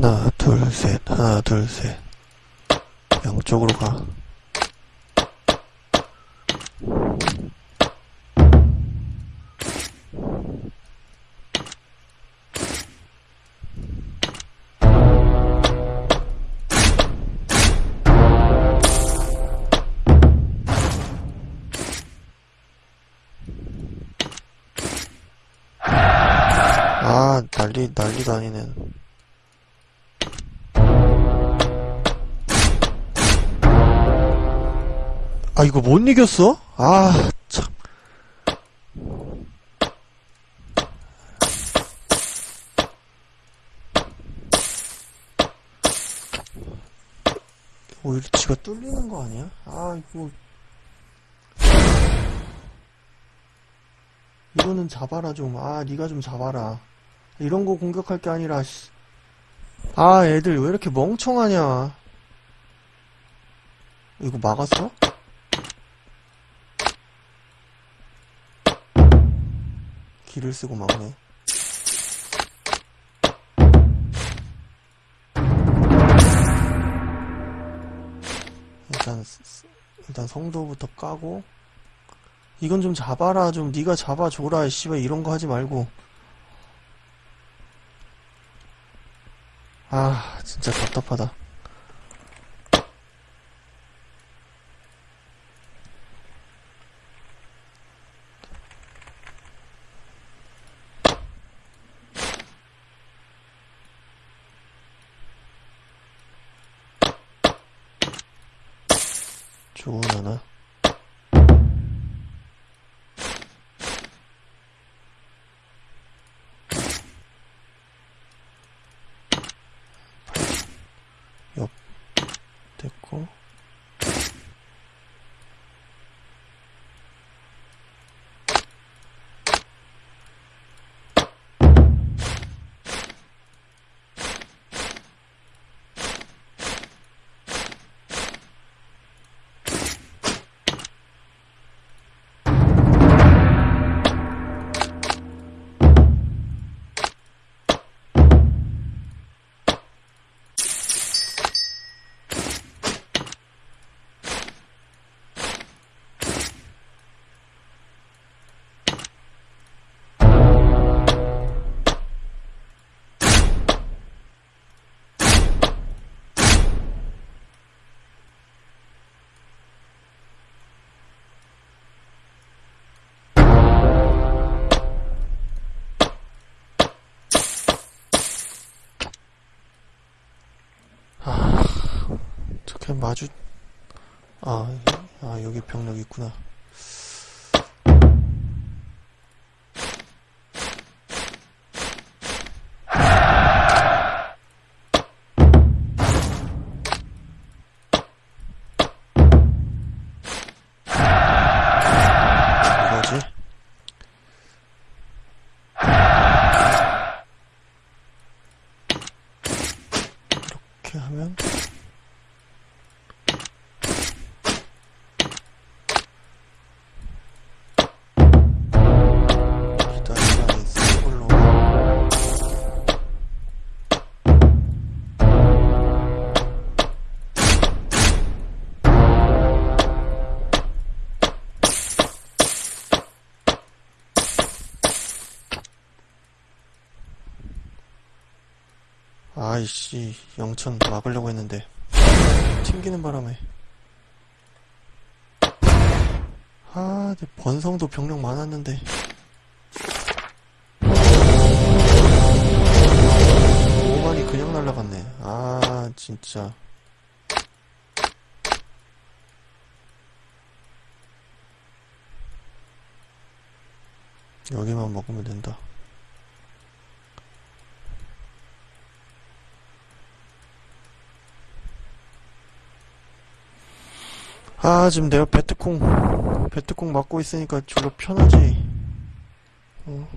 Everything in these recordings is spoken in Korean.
하나, 둘, 셋, 하나, 둘, 셋. 양쪽으로 가. 아, 난리, 난리도 아니네. 아, 이거 못 이겼어? 아, 참. 오히려 지가 뚫리는 거 아니야? 아, 이거. 이거는 잡아라 좀. 아, 네가 좀 잡아라. 이런 거 공격할 게 아니라, 씨. 아, 애들 왜 이렇게 멍청하냐. 이거 막았어? 길을 쓰고 막네. 일단 일단 성도부터 까고. 이건 좀 잡아라 좀 네가 잡아줘라 씨발 이런 거 하지 말고. 아 진짜 답답하다 마주 아, 아 여기 병력 있구나 아이씨 영천 막으려고 했는데 튕기는 바람에 아, 내 번성도 병력 많았는데. 오만이 그냥 날라갔네. 아, 진짜. 여기만 먹으면 된다. 아, 지금 내가 베트콩, 베트콩 맞고 있으니까 졸라 편하지. 어.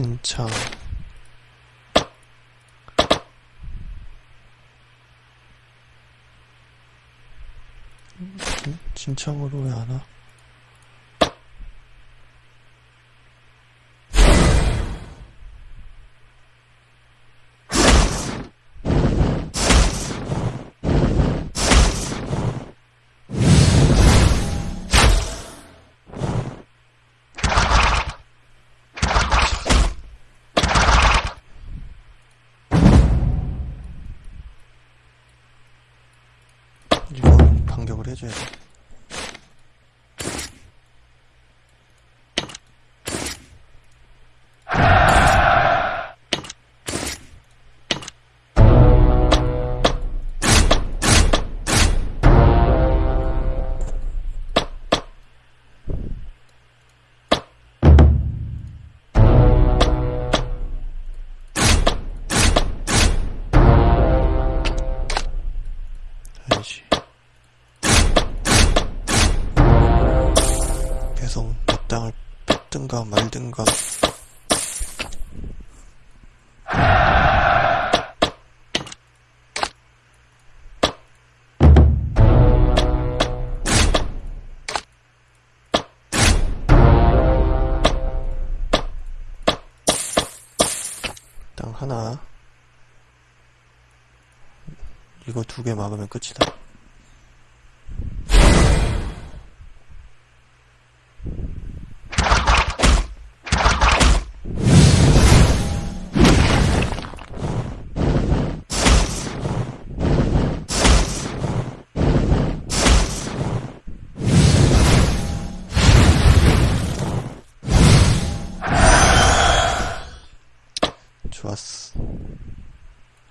진창. 음, 진창으로 왜 안 와? 뺏든가 말든가. 땅 하나. 이거 두 개 막으면 끝이다.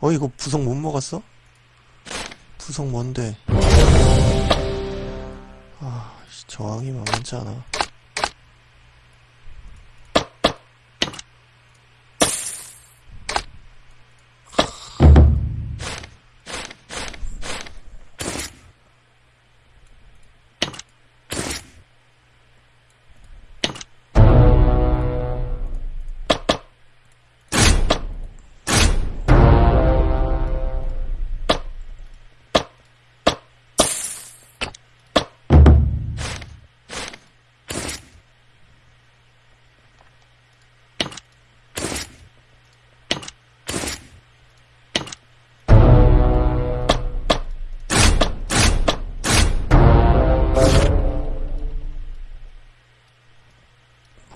어, 이거 부속 못 먹었어? 부속 뭔데? 아, 씨, 저항이 만만치 않아.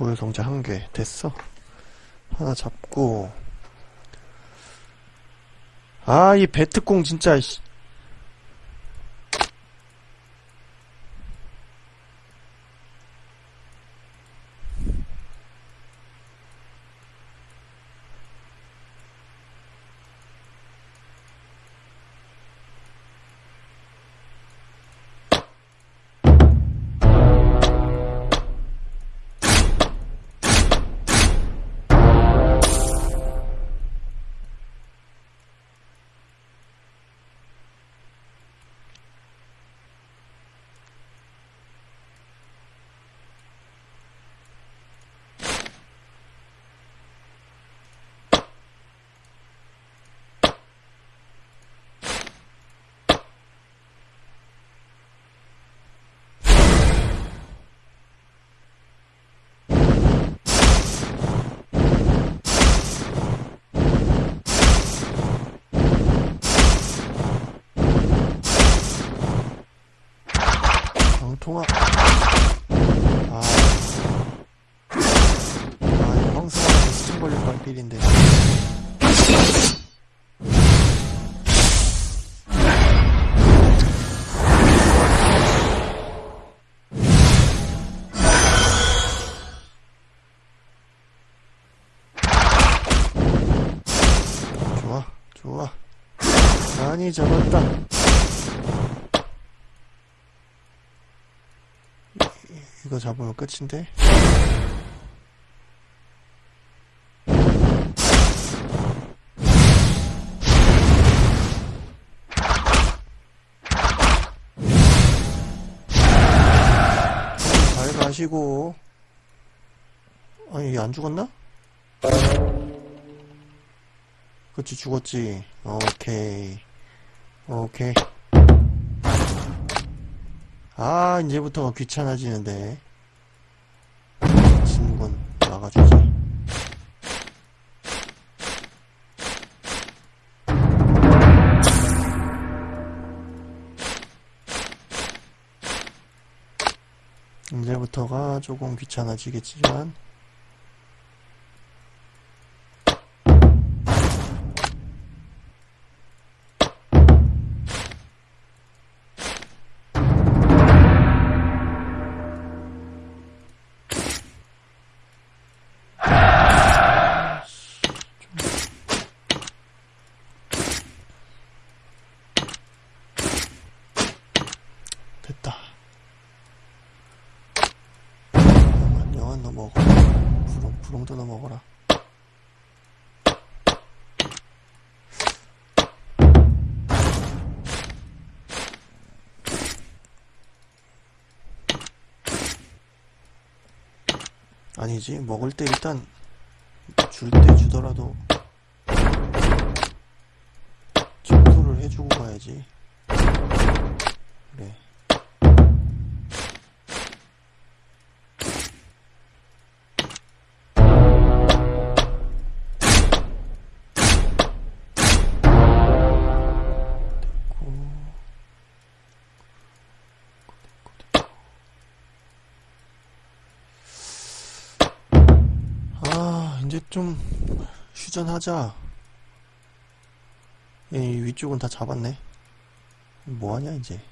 보여 성재 한 개. 됐어. 하나 잡고. 아, 이 배트공 진짜, 통아. 아. 아, 황승환한테 수증 걸릴 뻔필인데. 좋아, 좋아. 많이 잡았다. 이거 잡으면 끝인데? 잘 가시고 아니 얘 안 죽었나? 그치 죽었지 오케이 오케이 아, 이제부터 귀찮아지는데. 친구건 나가주지. 이제부터가 조금 귀찮아지겠지만, 너 먹어라. 아니지, 먹을 때 일단 줄 때 주더라도 청소를 해주고 가야지. 그래. 이제 좀 휴전하자. 이 위쪽은 다 잡았네. 뭐하냐, 이제.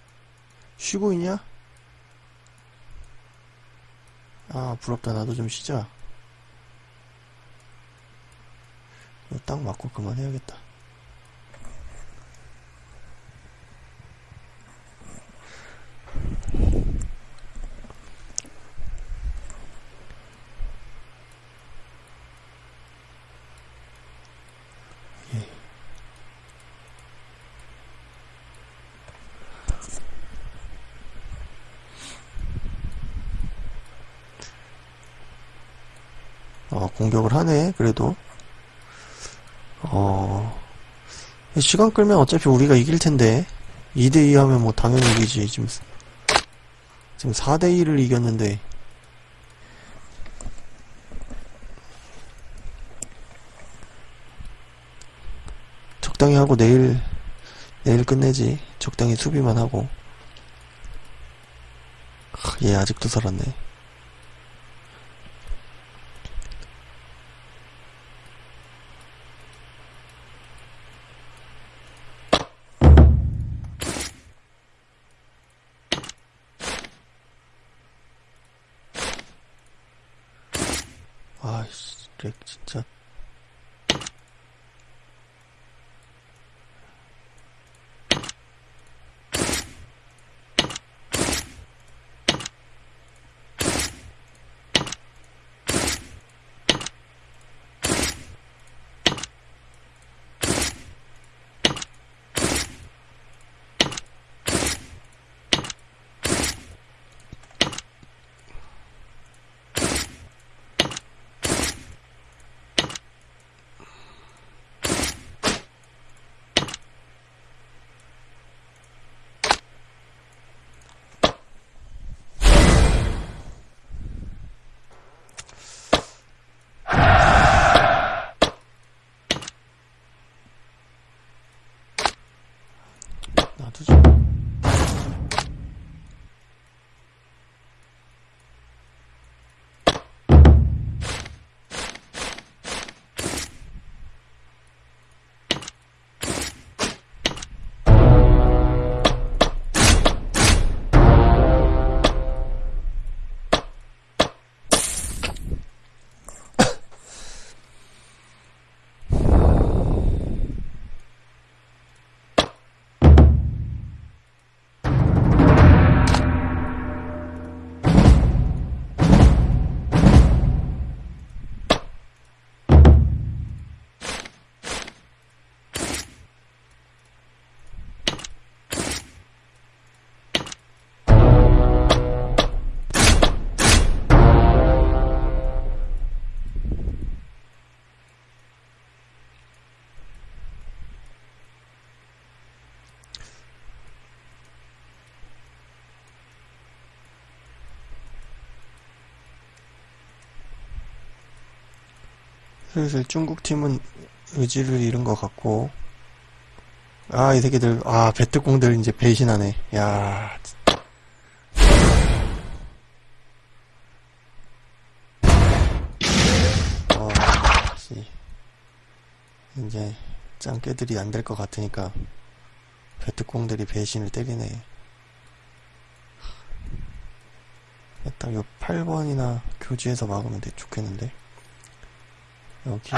쉬고 있냐? 아, 부럽다. 나도 좀 쉬자. 딱 맞고 그만해야겠다. 어, 공격을 하네, 그래도. 어, 시간 끌면 어차피 우리가 이길 텐데. 2대2 하면 뭐 당연히 이기지. 지금, 지금 4대2를 이겼는데. 적당히 하고 내일, 내일 끝내지. 적당히 수비만 하고. 하, 얘 아직도 살았네. 렉 진짜. 슬슬 중국 팀은 의지를 잃은 것 같고. 아 이 새끼들. 아 배트공들 이제 배신하네. 야. 어, 씨. 이제 짱깨들이 안 될 것 같으니까 배트공들이 배신을 때리네. 딱 요 8번이나 교지에서 막으면 돼 좋겠는데 여기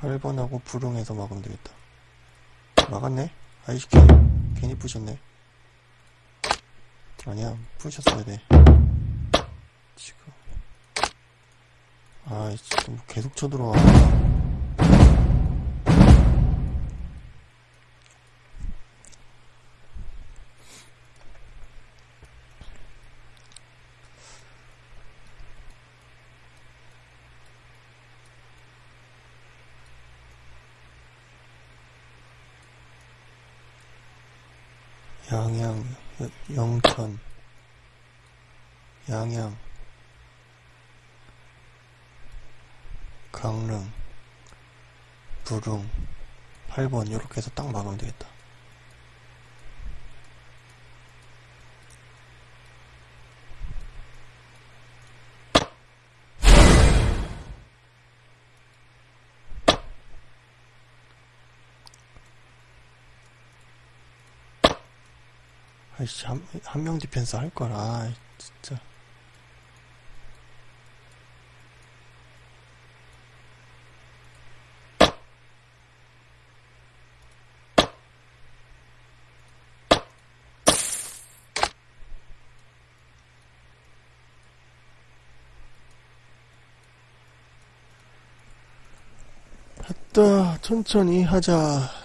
8번하고 부릉에서 막으면 되겠다. 막았네? 아이씨 괜히, 괜히 부셨네. 아니야 부셨어야 돼. 지금. 아이 진짜 뭐 계속 쳐들어와 양양, 여- 영천, 양양, 강릉, 부릉, 8번 이렇게 해서 딱 막으면 되겠다. 아이씨, 한, 한 명 디펜스 할 거라, 아이, 진짜. 천천히 하자.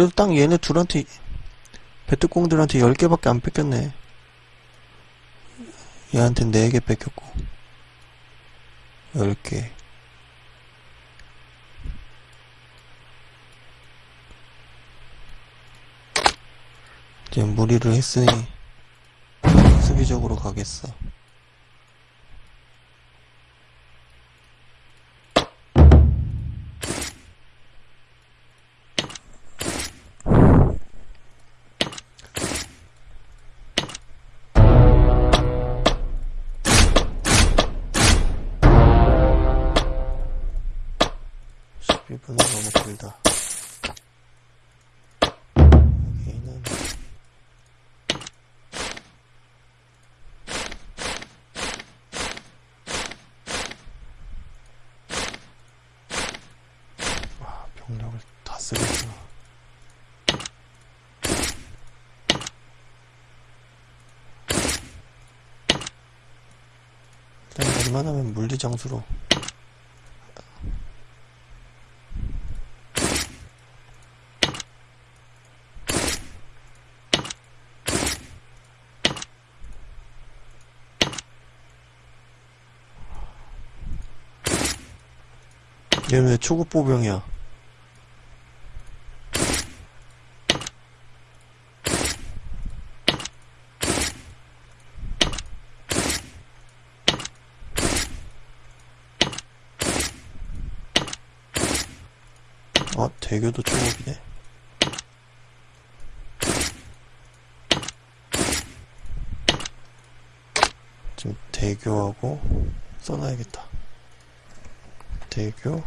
그래도 딱 얘네 둘한테 배트공들한테 10개밖에 안 뺏겼네. 얘한테 4개 뺏겼고. 10개. 이제 무리를 했으니 수비적으로 가겠어 쓰겠어. 일단 웬만하면 물리장수로 얘는 왜 초급 보병이야? 아, 대교도 초급이네. 지금 대교하고 써놔야겠다. 대교.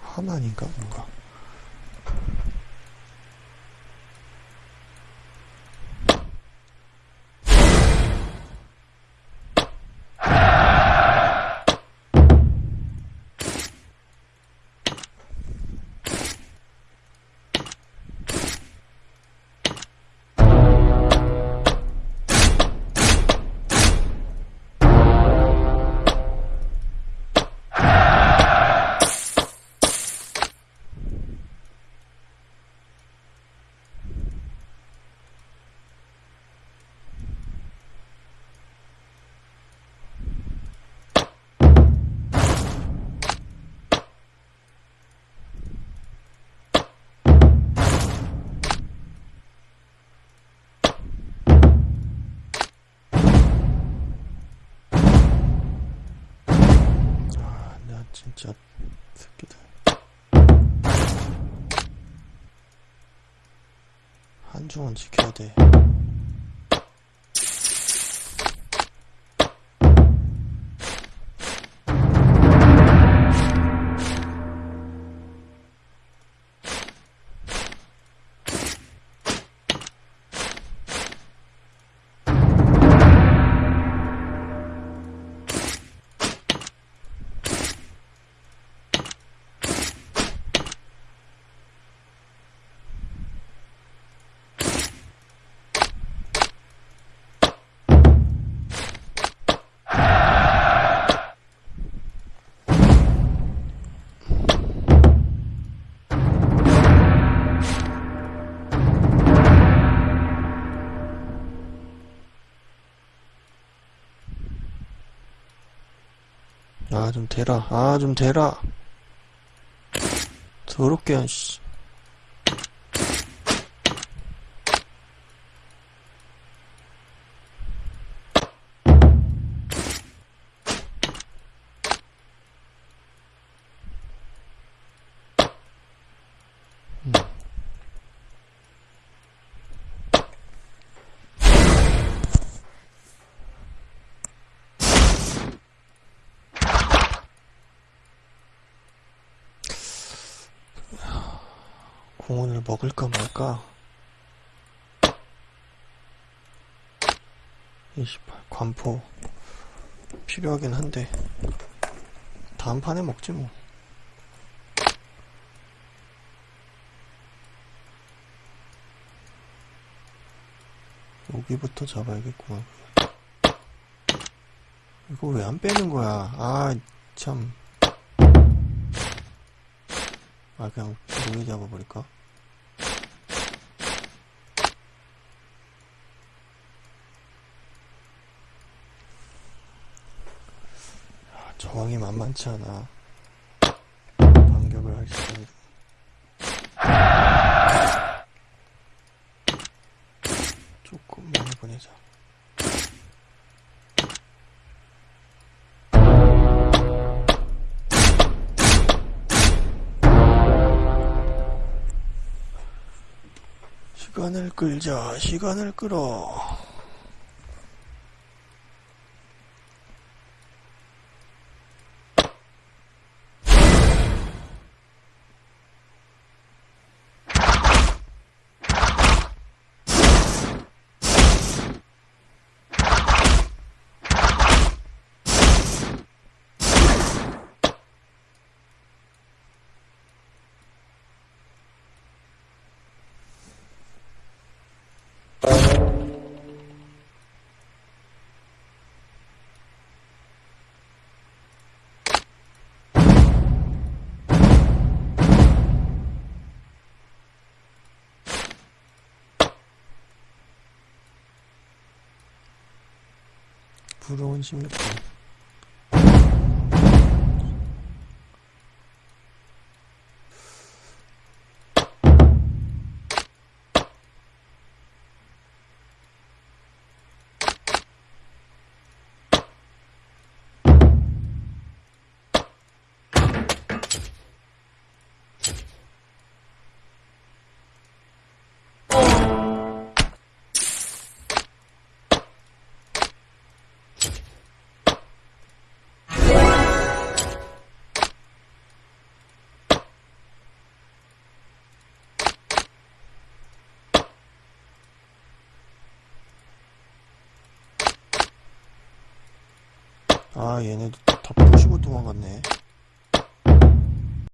하나인가? 뭔가 진짜 새끼들. 한중은 지켜야 돼 아 좀 대라. 아 좀 대라. 더럽게 씨 공원을 먹을까 말까? 28 관포. 필요하긴 한데. 다음 판에 먹지 뭐. 여기부터 잡아야겠구만 이거 왜 안 빼는 거야? 아참. 아 그냥 종이 잡아버릴까? 아, 저항이 만만치 않아. 반격을 할 시간이 조금 많이 보내자. 시간을 끌자. 시간을 끌어 부러운 16분 아 얘네도 다 부시고 도망갔네